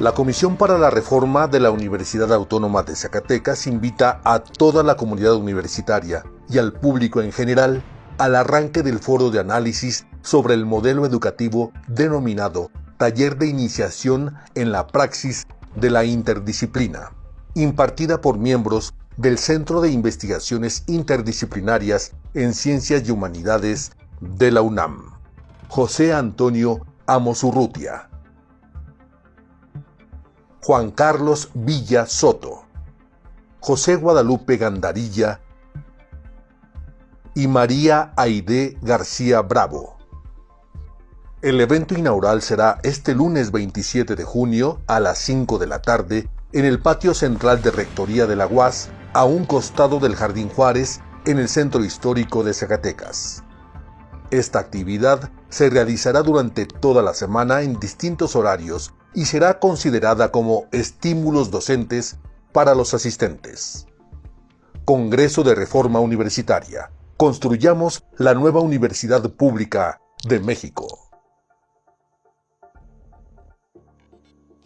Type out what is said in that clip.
La Comisión para la Reforma de la Universidad Autónoma de Zacatecas invita a toda la comunidad universitaria y al público en general al arranque del foro de análisis sobre el modelo educativo denominado Taller de Iniciación en la Praxis de la Interdisciplina, impartida por miembros del Centro de Investigaciones Interdisciplinarias en Ciencias y Humanidades de la UNAM. José Antonio Amosurrutia. Juan Carlos Villa Soto, José Guadalupe Gandarilla y María Aide García Bravo. El evento inaugural será este lunes 27 de junio a las 5 de la tarde en el patio central de Rectoría de la UAS, a un costado del Jardín Juárez, en el centro histórico de Zacatecas. Esta actividad se realizará durante toda la semana en distintos horarios y será considerada como estímulos docentes para los asistentes. Congreso de Reforma Universitaria. Construyamos la nueva Universidad Pública de México.